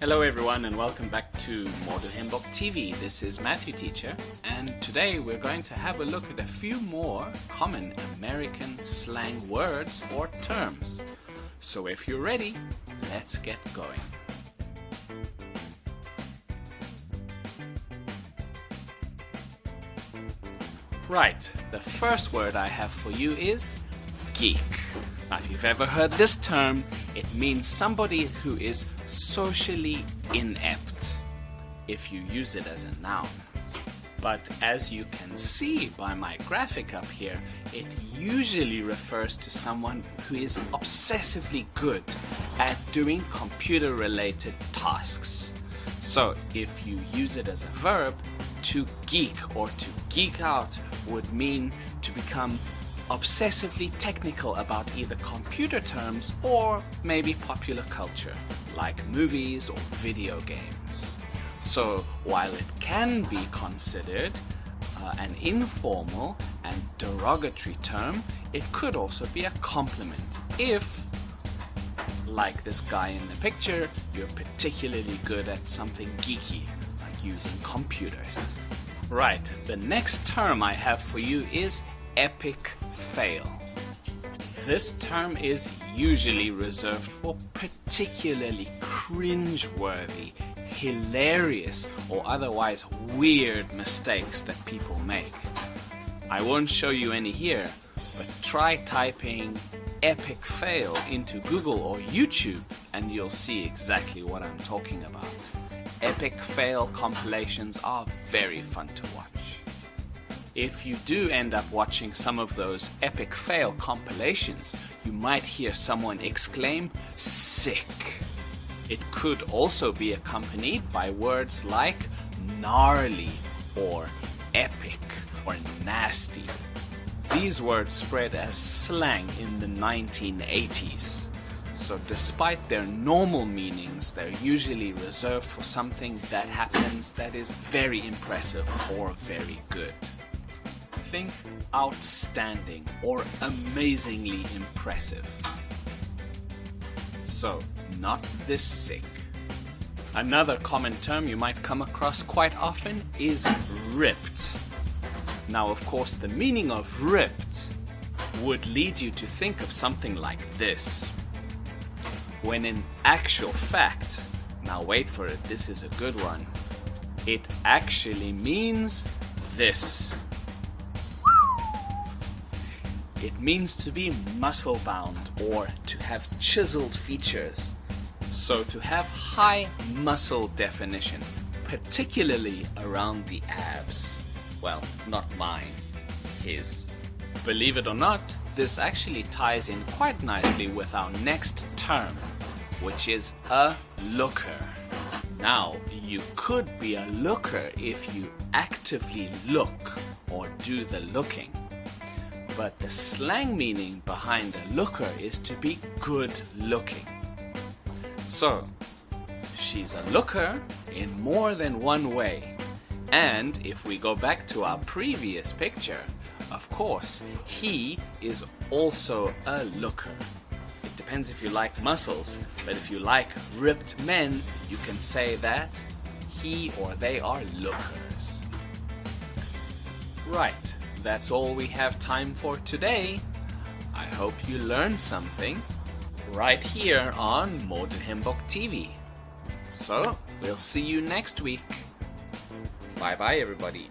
Hello everyone and welcome back to Model Handbook TV. This is Matthew Teacher and today we're going to have a look at a few more common American slang words or terms. So if you're ready, let's get going. Right, the first word I have for you is geek. Now, if you've ever heard this term, it means somebody who is socially inept, if you use it as a noun. But as you can see by my graphic up here, it usually refers to someone who is obsessively good at doing computer related tasks. So if you use it as a verb, to geek or to geek out would mean to become obsessively technical about either computer terms or maybe popular culture, like movies or video games. So while it can be considered uh, an informal and derogatory term, it could also be a compliment if, like this guy in the picture, you're particularly good at something geeky, like using computers. Right, the next term I have for you is epic fail. This term is usually reserved for particularly cringe-worthy, hilarious, or otherwise weird mistakes that people make. I won't show you any here, but try typing epic fail into Google or YouTube and you'll see exactly what I'm talking about. Epic fail compilations are very fun to watch if you do end up watching some of those epic fail compilations, you might hear someone exclaim, sick. It could also be accompanied by words like gnarly or epic or nasty. These words spread as slang in the 1980s. So despite their normal meanings, they're usually reserved for something that happens that is very impressive or very good think outstanding or amazingly impressive. So, not this sick. Another common term you might come across quite often is ripped. Now, of course, the meaning of ripped would lead you to think of something like this. When in actual fact, now wait for it, this is a good one, it actually means this. It means to be muscle bound or to have chiseled features. So to have high muscle definition, particularly around the abs. Well, not mine, his. Believe it or not, this actually ties in quite nicely with our next term, which is a looker. Now, you could be a looker if you actively look or do the looking but the slang meaning behind a looker is to be good looking. So, she's a looker in more than one way. And if we go back to our previous picture, of course, he is also a looker. It depends if you like muscles, but if you like ripped men, you can say that he or they are lookers. Right, that's all we have time for today. I hope you learned something right here on Modern Hymnbook TV. So, we'll see you next week. Bye bye everybody.